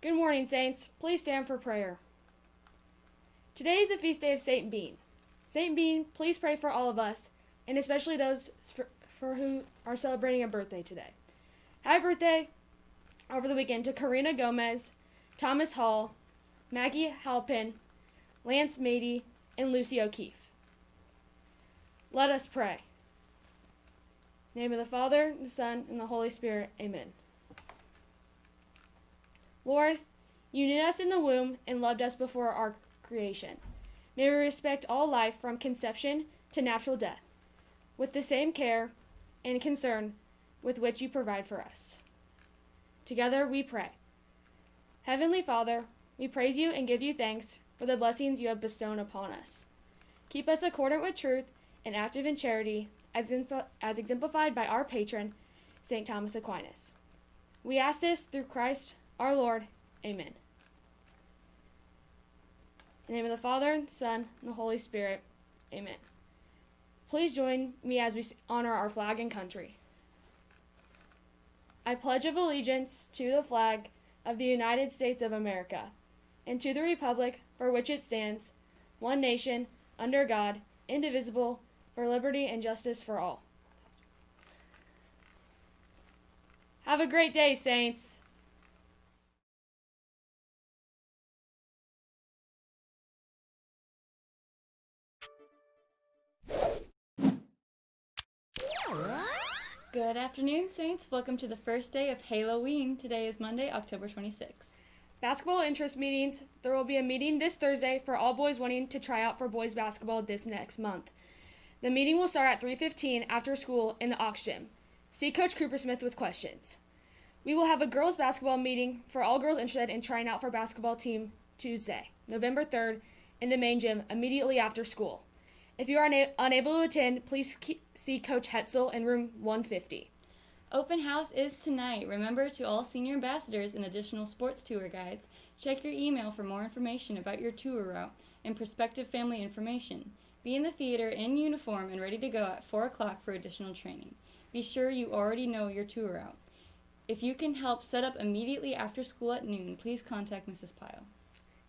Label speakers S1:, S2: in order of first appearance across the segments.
S1: Good morning, Saints. Please stand for prayer. Today is the feast day of Saint Bean. Saint Bean, please pray for all of us, and especially those for, for who are celebrating a birthday today. Happy birthday over the weekend to Karina Gomez, Thomas Hall, Maggie Halpin, Lance Mady, and Lucy O'Keefe. Let us pray. Name of the Father, the Son, and the Holy Spirit. Amen. Lord, you knit us in the womb and loved us before our creation. May we respect all life from conception to natural death with the same care and concern with which you provide for us. Together we pray. Heavenly Father, we praise you and give you thanks for the blessings you have bestowed upon us. Keep us accordant with truth and active in charity, as, as exemplified by our patron, St. Thomas Aquinas. We ask this through Christ our Lord. Amen. In the name of the Father, and Son, and the Holy Spirit. Amen. Please join me as we honor our flag and country. I pledge of allegiance to the flag of the United States of America and to the republic for which it stands, one nation, under God, indivisible, for liberty and justice for all. Have a great day, Saints.
S2: Good afternoon, Saints. Welcome to the first day of Halloween. Today is Monday, October 26th.
S1: Basketball interest meetings. There will be a meeting this Thursday for all boys wanting to try out for boys basketball this next month. The meeting will start at 3:15 after school in the Aux gym. See Coach Coopersmith with questions. We will have a girls basketball meeting for all girls interested in trying out for basketball team Tuesday, November 3rd, in the main gym immediately after school. If you are una- unable to attend, please see Coach Hetzel in room 150.
S2: Open house is tonight. Remember to all senior ambassadors and additional sports tour guides, check your email for more information about your tour route and prospective family information. Be in the theater in uniform and ready to go at 4 o'clock for additional training. Be sure you already know your tour route. If you can help set up immediately after school at noon, please contact Mrs. Pyle.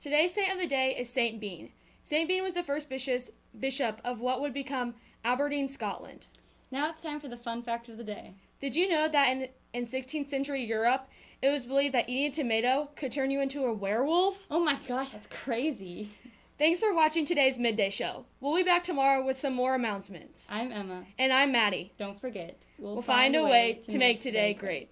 S1: Today's saint of the day is Saint Bean. Saint Bean was the first bishop of what would become Aberdeen, Scotland.
S2: Now it's time for the fun fact of the day.
S1: Did you know that in, in 16th century Europe, it was believed that eating a tomato could turn you into a werewolf?
S2: Oh my gosh, that's crazy.
S1: Thanks for watching today's midday show. We'll be back tomorrow with some more announcements.
S2: I'm Emma.
S1: And I'm Maddie.
S2: Don't forget,
S1: we'll, we'll find, find, a way, way to, to make, make today great. great.